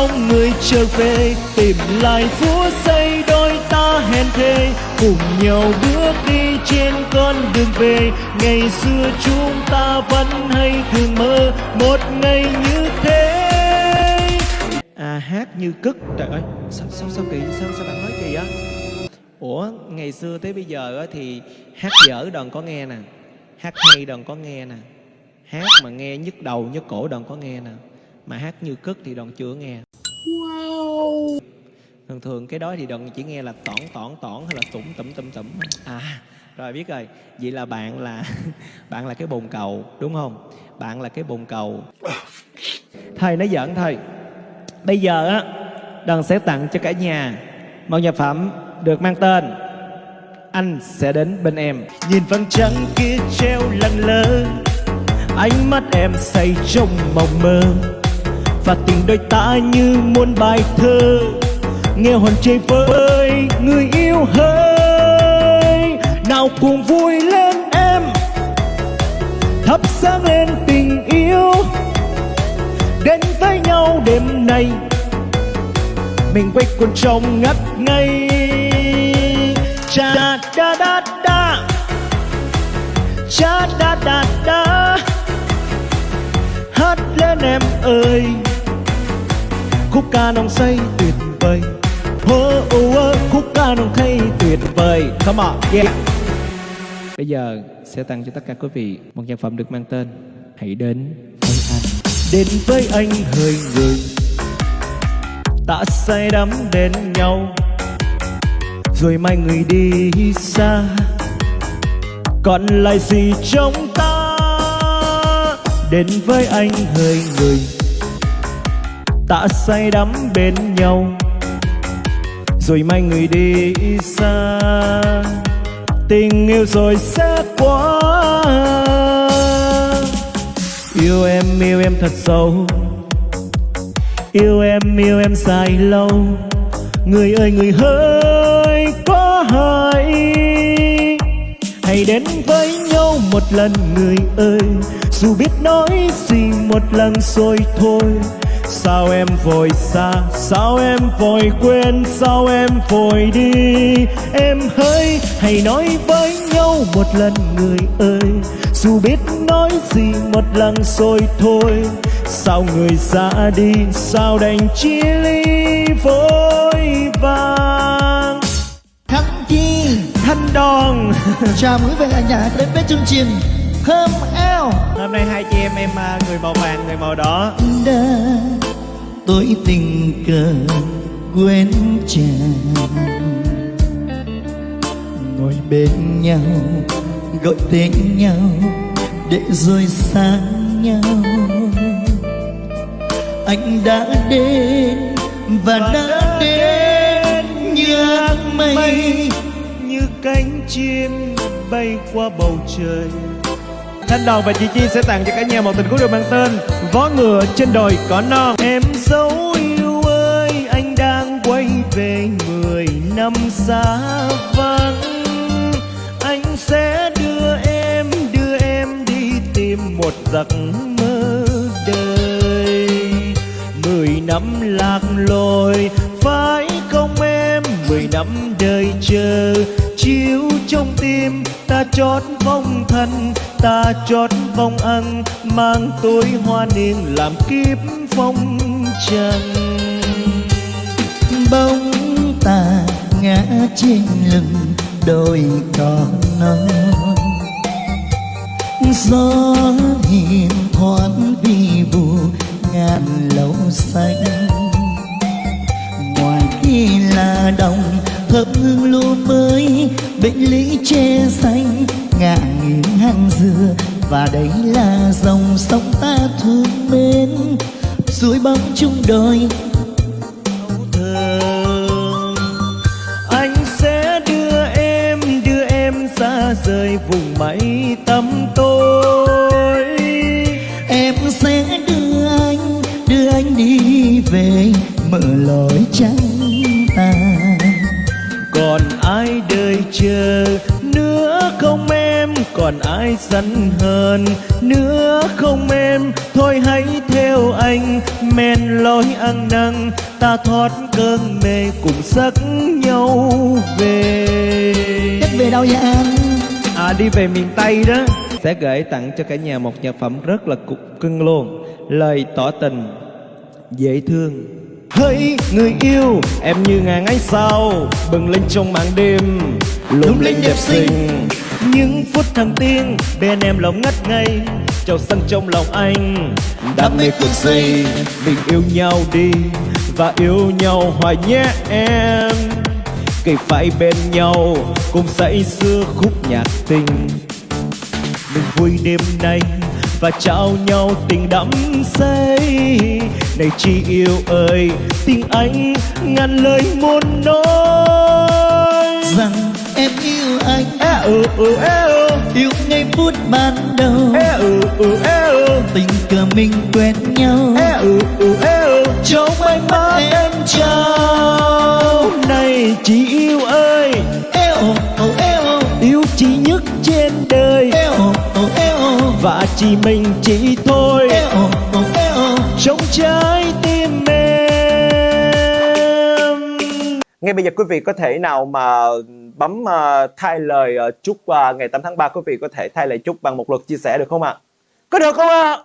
mong người trở về, tìm lại phút giây đôi ta hẹn thề. Cùng nhau bước đi trên con đường về, ngày xưa chúng ta vẫn hay thường mơ một ngày như thế. À hát như cất, trời ơi, sao sao sao kỳ, sao sao bạn nói kỳ á ủa, ngày xưa tới bây giờ thì hát dở đòn có nghe nè, hát hay đòn có nghe nè, hát mà nghe nhức đầu nhức cổ đòn có nghe nè mà hát như cất thì đòn chưa nghe. Wow. Thường thường cái đó thì đòn chỉ nghe là tỏn tỏn tỏn hay là tủm tủm tủm tủm. À rồi biết rồi. Vậy là bạn là bạn là cái bồn cầu đúng không? Bạn là cái bồn cầu. Thầy nói giỡn thôi. Bây giờ á đoàn sẽ tặng cho cả nhà một nhạc phẩm được mang tên anh sẽ đến bên em. Nhìn vầng trăng kia treo lặng lơ ánh mắt em say trong mộng mơ và tình đôi ta như muôn bài thơ. Nghe hồn chơi với người yêu hơi. Nào cùng vui lên em, thắp sáng lên tình yêu. Đến với nhau đêm nay, mình quay cuồng trong ngất ngây. Cha da da da, cha da da da. Hát lên em ơi khúc ca nồng say tuyệt vời. Oh, oh, khúc ca nồng say tuyệt vời. Come on yeah. Bây giờ sẽ tặng cho tất cả quý vị một nhạc phẩm được mang tên hãy đến với anh. Đến với anh hơi người ta say đắm đến nhau. Rồi mai người đi xa. Còn lại gì trong ta? Đến với anh hơi người ta say đắm bên nhau. Rồi mai người đi xa. Tình yêu rồi sẽ qua. Yêu em yêu em thật sâu. Yêu em yêu em dài lâu. Người ơi, người hỡi có hay hãy đến với nhau một lần, người ơi. Dù biết nói gì một lần rồi thôi sao em vội xa? Sao em vội quên? Sao em vội đi? Em hỡi hãy nói với nhau một lần người ơi? Dù biết nói gì một lần rồi thôi. Sao người ra đi? Sao đành chia ly vội vàng? Thăng Chi? Thanh đòn. Chào mừng quý vị ở nhà đến với chương trình Thơm eo hôm nay hai chị em em à, người màu vàng người màu đỏ. Đã tôi tình cờ quên chàng. Ngồi bên nhau gọi tên nhau để rồi xa nhau. Anh đã đến và đã đến như áng mây như cánh chim bay qua bầu trời Thanh Đoàn và chị Chi sẽ tặng cho cả nhà một tình khúc được mang tên Vó ngựa trên đồi cỏ non. Em dấu yêu ơi, anh đang quay về mười năm xa vắng. Anh sẽ đưa em đưa em đi tìm một giấc mơ đời. Mười năm lạc lối, phải không em? Mười năm đời chờ, chiếu trong tim ta chót vong thân ta chót vong ăn mang tối hoa niên làm kiếp phong trần. Bóng ta ngã trên lưng đôi con non. Gió hiền thoáng vi vu ngàn lâu xanh. Ngoài kia là đồng thơm hương lúa mới, bệnh lý che xanh ngả nghiêng hàng dừa. Và đấy là dòng sông ta thương mến, suối bóng chung đôi. Anh sẽ đưa em đưa em xa rời vùng mây tâm tối. Em sẽ đưa anh đưa anh đi về mở lối trắng ta. Còn ai đời chờ còn ai sẵn hơn nữa không em thôi hãy theo anh. Men lối ăn năn ta thoát cơn mê cùng sắc nhau về. Cách về đâu vậy anh à đi về miền tây đó. Sẽ gửi tặng cho cả nhà một nhạc phẩm rất là cục cưng luôn. Lời tỏ tình dễ thương. Hỡi người yêu em như ngàn ánh sao? Bừng lên trong màn đêm lung linh đẹp xinh những phút thăng tiên bên em lòng ngất ngây. Trào sân trong lòng anh, đam mê cuồng say mình yêu nhau đi và yêu nhau hoài nhé em. Cây phải bên nhau, cùng say xưa khúc nhạc tình. Mình vui đêm nay và trao nhau tình đắm say. Này chị yêu ơi tình anh ngàn lời muốn nói. Rằng em yêu anh. E ừ ừ e ừ. Yêu ngay phút ban đầu. E ừ ừ e ừ. Tình cờ mình quen nhau. E ừ ừ e ừ. Trong ánh mắt em trao. này chị yêu ơi. Eo oh eo. Yêu chị nhất trên đời. Eo oh eo. Và chỉ mình chị thôi. Eo oh eo. Trong trái tim em. Ngay bây giờ quý vị có thể nào mà bấm uh, thay lời uh, chúc uh, ngày 8 tháng 3 quý vị có thể thay lời chúc bằng một lượt chia sẻ được không ạ? Có được không ạ?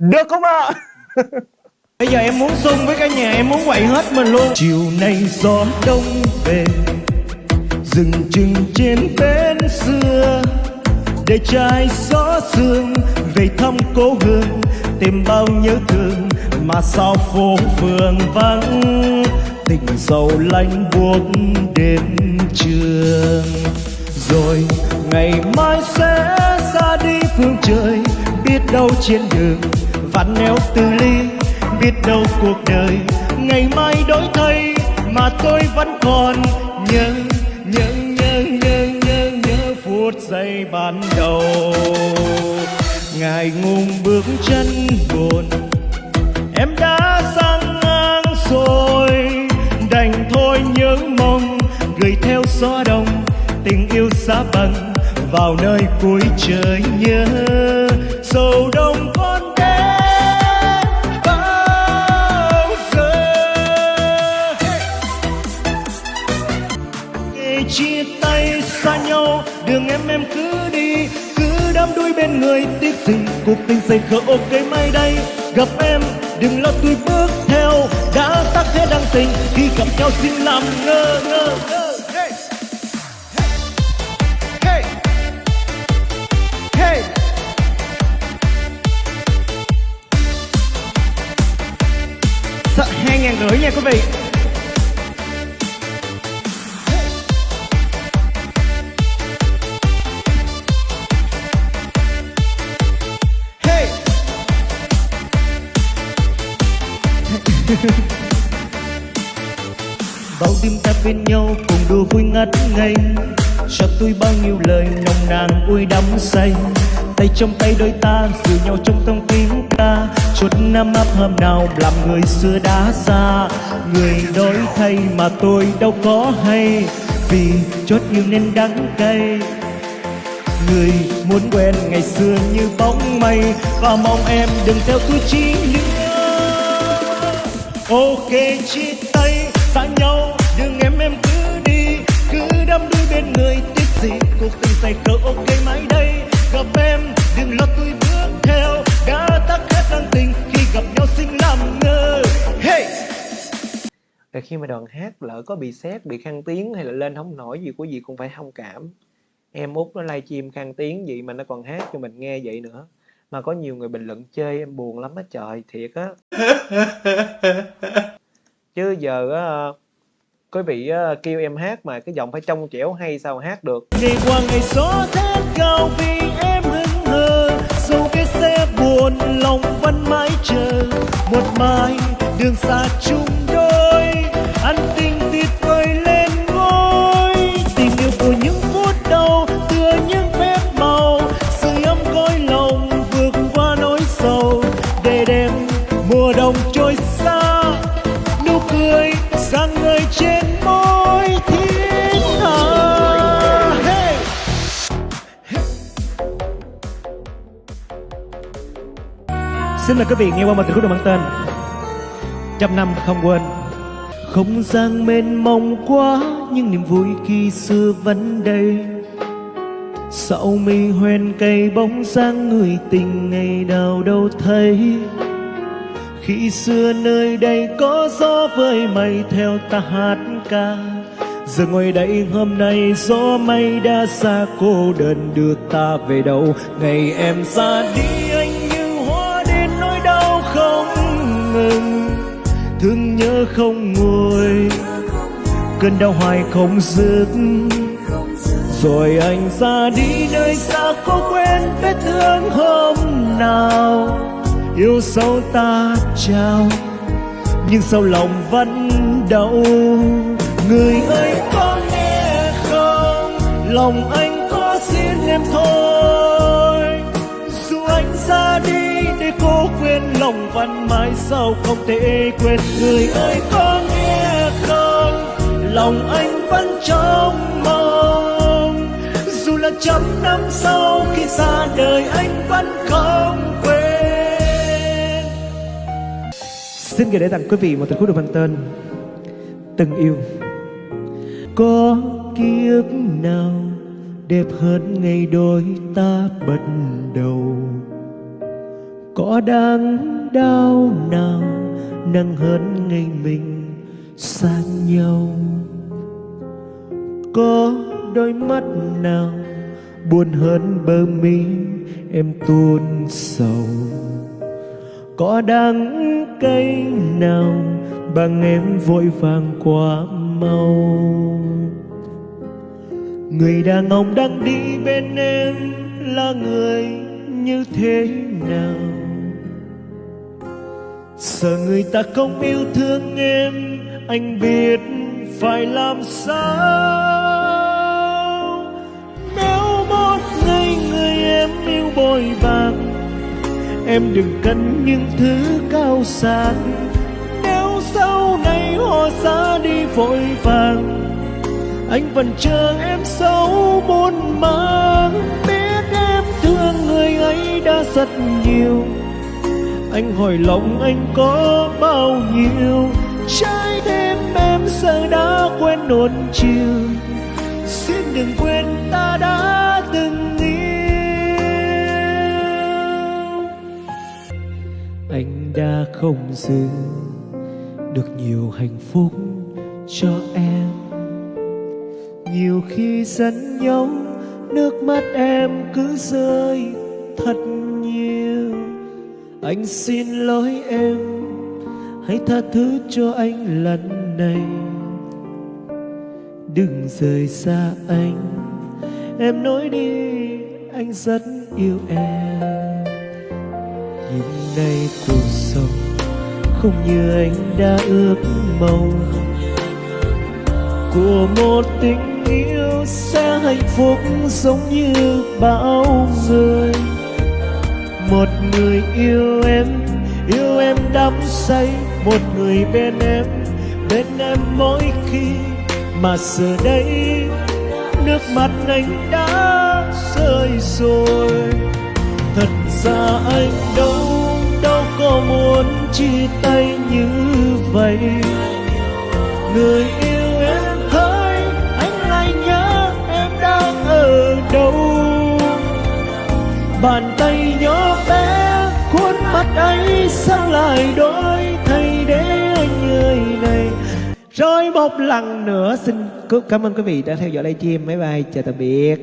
Được không ạ? Bây giờ em muốn xung với cả nhà Em muốn quậy hết mình luôn Chiều nay gió đông về Dừng chừng trên bến xưa Để trai gió sương Về thăm cố hương Tìm bao nhớ thương Mà sao phố phường vắng Tình sầu lạnh buốt đến trường. Rồi ngày mai sẽ ra đi phương trời, Biết đâu trên đường vặn neo từ ly, biết đâu cuộc đời ngày mai đổi thay mà tôi vẫn còn nhớ nhớ nhớ nhớ nhớ nhớ phút giây ban đầu. Ngài ngùng bước chân buồn, em đã sang ngang rồi thôi nhớ mong, gửi theo gió đông, tình yêu xa bằng, vào nơi cuối trời nhớ. Sầu đông con đến bao giờ? Ngày chia tay xa nhau, đường em em cứ đi, cứ đắm đuối bên người tiếc gì, cuộc tình say khờ ok mai đây. Gặp em, đừng lo, tôi nhau xin làm ngơ ngơ ngơ. Sợ hai ngàn rưỡi nha quý vị. Bên nhau cùng đùa vui ngất ngây. Cho tôi bao nhiêu lời nồng nàn vui đắm say. Tay trong tay đôi ta giữ nhau trong thông tiếng ca. Chút năm ấp hâm nào làm người xưa đã xa. Người đổi thay mà tôi đâu có hay. Vì chót yêu nên đắng cay. Người muốn quen ngày xưa như bóng mây. Và mong em đừng theo tôi chi nữa. Ok chia khi mà đoàn hát lỡ có bị xét, bị khang tiếng hay là lên không nổi gì quý vị cũng phải thông cảm. Em út nó livestream khang tiếng gì mà nó còn hát cho mình nghe vậy nữa. Mà có nhiều người bình luận chơi em buồn lắm á trời, thiệt á. Chứ giờ á, quý vị kêu em hát mà cái giọng phải trong trẻo hay sao hát được. Ngày qua ngày gió thét cao vì em hững hờ Dẫu cái xe buồn lòng vẫn mãi chờ Một mai đường xa chung đôi mùa đông trôi xa, nụ cười sang người trên môi thiên hạ hey. xin mời quý vị nghe qua một tình khúc được mang tên trăm năm không quên. Không gian mênh mông quá, nhưng niềm vui khi xưa vẫn đây. Sau mi hoen cây bóng dáng người tình ngày nào đâu thấy. Khi xưa nơi đây có gió với mây, theo ta hát ca. Giờ ngồi đây hôm nay, gió mây đã xa cô đơn, đưa ta về đâu? Ngày em ra đi, anh như hoa đến nỗi đau không ngừng. Thương nhớ không nguôi, Cơn đau hoài không dứt. Rồi anh ra đi, nơi xa có quên vết thương hôm nào. Yêu sâu ta trao, Nhưng sau lòng vẫn đau. Người ơi, có nghe không? Lòng anh có xin em thôi. Dù anh ra đi để cô quên, Lòng vẫn mãi sao không thể quên. Người ơi, có nghe không? Lòng anh vẫn trong mong. Dù là trăm năm sau, khi xa đời anh vẫn không Xin gửi đến tặng quý vị một tình khúc được mang tên Từng yêu. Có kiếp nào đẹp hơn ngày đôi ta bắt đầu? Có đáng đau nào nặng hơn ngày mình xa nhau? Có đôi mắt nào buồn hơn bờ mi em tuôn sầu? Có đắng cây nào bằng em vội vàng quá mau. Người đàn ông đang đi bên em là người như thế nào? Sợ người ta không yêu thương em, anh biết phải làm sao? Nếu một ngày người em yêu bồi bạc em đừng cần những thứ cao sang. Nếu sau này họ xa đi vội vàng, anh vẫn chờ em sâu buồn mang biết em thương người ấy đã rất nhiều. Anh hỏi lòng anh có bao nhiêu? Trái tim em giờ đã quên nuốt chiều. Xin đừng quên ta đã từng đã không giữ được nhiều hạnh phúc cho em. Nhiều khi giận nhau, nước mắt em cứ rơi thật nhiều. Anh xin lỗi em, hãy tha thứ cho anh lần này. Đừng rời xa anh, em nói đi, anh rất yêu em nhưng nay cuộc sống không như anh đã ước mong. Của một tình yêu sẽ hạnh phúc giống như bao người một người yêu em yêu em đắm say. Một người bên em bên em mỗi khi mà giờ đây. Nước mắt anh đã rơi rồi. Thật ra anh đâu đâu đây người yêu em hỡi, anh lại nhớ em đang ở đâu? Bàn tay nhỏ bé, khuôn mặt ấy sao lại đổi thay để anh người này? Rồi một lần nữa, xin cảm ơn quý vị đã theo dõi livestream máy bay chào tạm biệt.